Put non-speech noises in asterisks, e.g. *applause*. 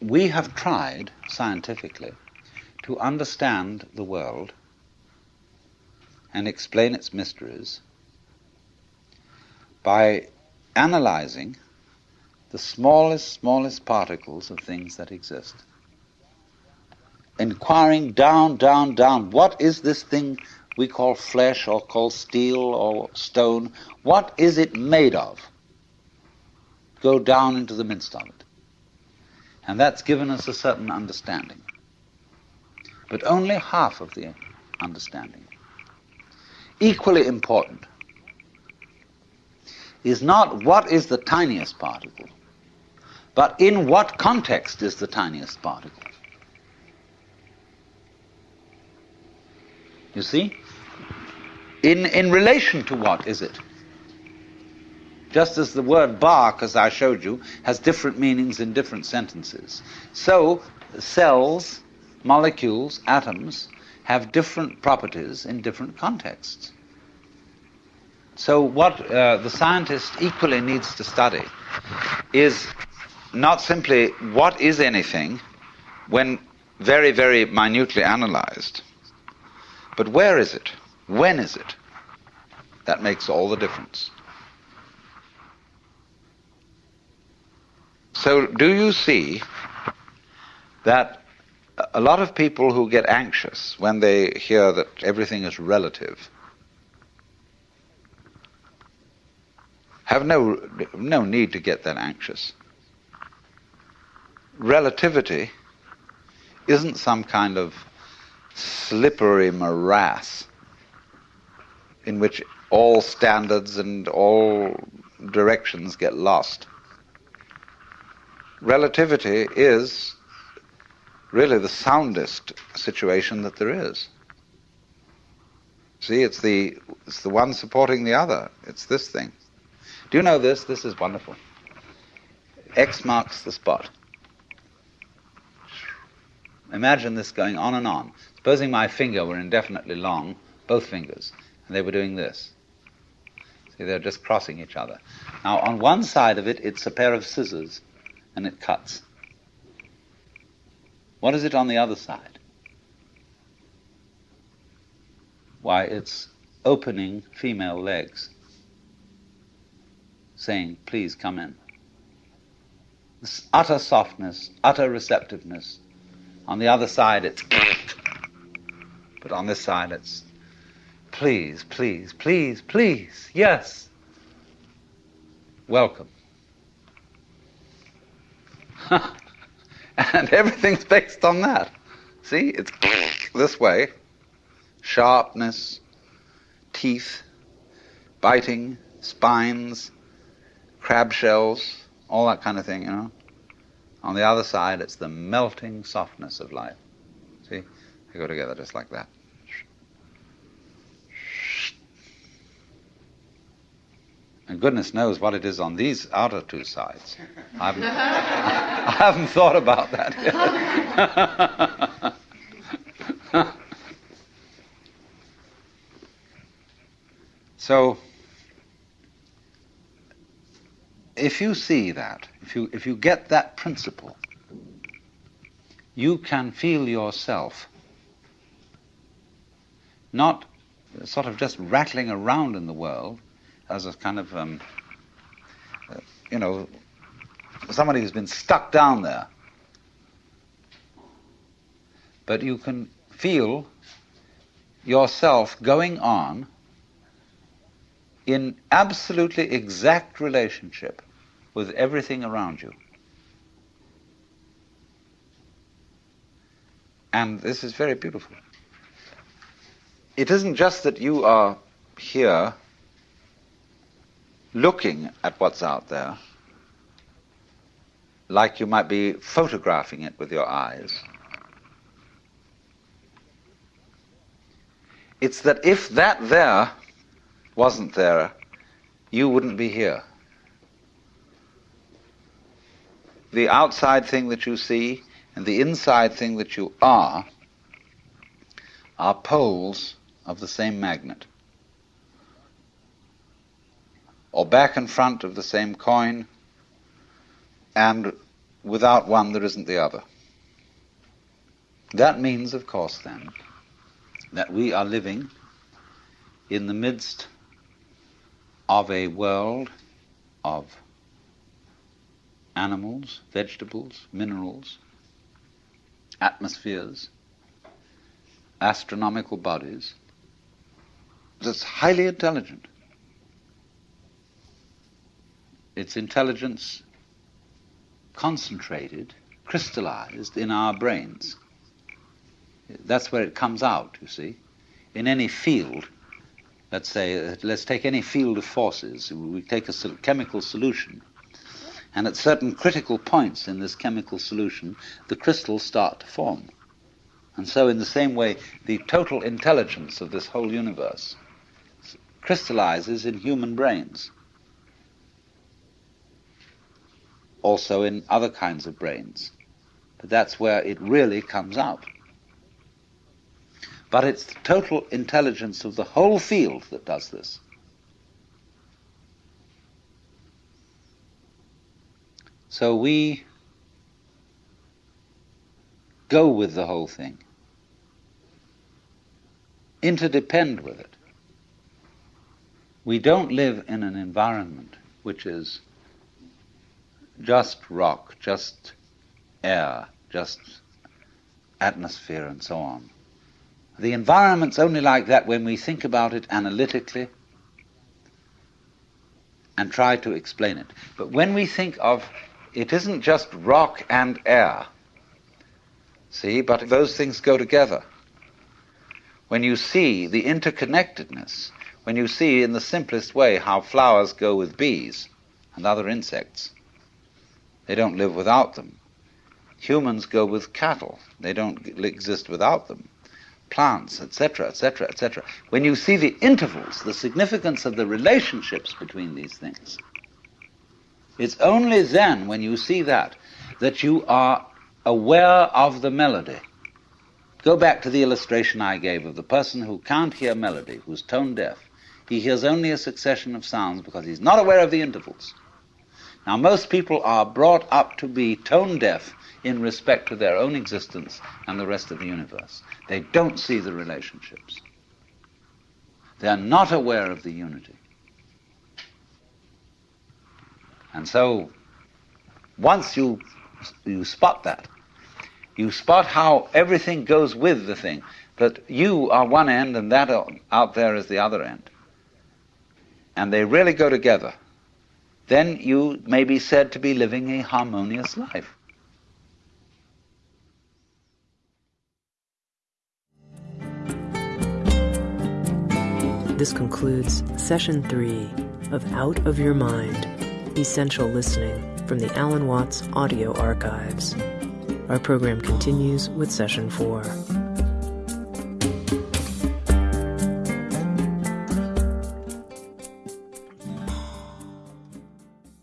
we have tried scientifically to understand the world and explain its mysteries by analyzing the smallest, smallest particles of things that exist. Inquiring down, down, down, what is this thing we call flesh or call steel or stone? What is it made of? Go down into the midst of it. And that's given us a certain understanding. But only half of the understanding. Equally important is not what is the tiniest particle, but in what context is the tiniest particle. You see? In, in relation to what is it? Just as the word bark, as I showed you, has different meanings in different sentences. So, cells, molecules, atoms, have different properties in different contexts. So, what uh, the scientist equally needs to study is not simply what is anything when very, very minutely analyzed, but where is it? When is it? That makes all the difference. So, do you see that a lot of people who get anxious when they hear that everything is relative have no, no need to get that anxious? Relativity isn't some kind of slippery morass in which all standards and all directions get lost relativity is really the soundest situation that there is. See, it's the, it's the one supporting the other. It's this thing. Do you know this? This is wonderful. X marks the spot. Imagine this going on and on. Supposing my finger were indefinitely long, both fingers, and they were doing this. See, they're just crossing each other. Now, on one side of it, it's a pair of scissors and it cuts. What is it on the other side? Why, it's opening female legs, saying, Please come in. This utter softness, utter receptiveness. On the other side, it's. *coughs* But on this side, it's. Please, please, please, please, yes. Welcome. *laughs* and everything's based on that. See, it's *laughs* this way sharpness, teeth, biting, spines, crab shells, all that kind of thing, you know. On the other side, it's the melting softness of life. See, they go together just like that. And goodness knows what it is on these outer two sides. I haven't, I haven't thought about that yet. *laughs* so, if you see that, if you, if you get that principle, you can feel yourself not sort of just rattling around in the world as a kind of, um, uh, you know, somebody who's been stuck down there. But you can feel yourself going on in absolutely exact relationship with everything around you. And this is very beautiful. It isn't just that you are here looking at what's out there like you might be photographing it with your eyes. It's that if that there wasn't there, you wouldn't be here. The outside thing that you see and the inside thing that you are are poles of the same magnet or back and front of the same coin, and without one there isn't the other. That means, of course, then, that we are living in the midst of a world of animals, vegetables, minerals, atmospheres, astronomical bodies that's highly intelligent. Its intelligence concentrated, crystallized in our brains. That's where it comes out, you see. In any field, let's say, uh, let's take any field of forces, we take a chemical solution, and at certain critical points in this chemical solution, the crystals start to form. And so, in the same way, the total intelligence of this whole universe crystallizes in human brains. Also in other kinds of brains. But that's where it really comes out. But it's the total intelligence of the whole field that does this. So we go with the whole thing, interdepend with it. We don't live in an environment which is just rock, just air, just atmosphere, and so on. The environment's only like that when we think about it analytically and try to explain it. But when we think of it isn't just rock and air, see, but those things go together. When you see the interconnectedness, when you see in the simplest way how flowers go with bees and other insects, they don't live without them. Humans go with cattle, they don't exist without them. Plants, etc., etc., etc. When you see the intervals, the significance of the relationships between these things, it's only then, when you see that, that you are aware of the melody. Go back to the illustration I gave of the person who can't hear melody, who's tone deaf. He hears only a succession of sounds because he's not aware of the intervals. Now, most people are brought up to be tone deaf in respect to their own existence and the rest of the universe. They don't see the relationships. They are not aware of the unity. And so, once you, you spot that, you spot how everything goes with the thing, that you are one end and that out there is the other end. And they really go together. Then you may be said to be living a harmonious life. This concludes session three of Out of Your Mind Essential Listening from the Alan Watts Audio Archives. Our program continues with session four.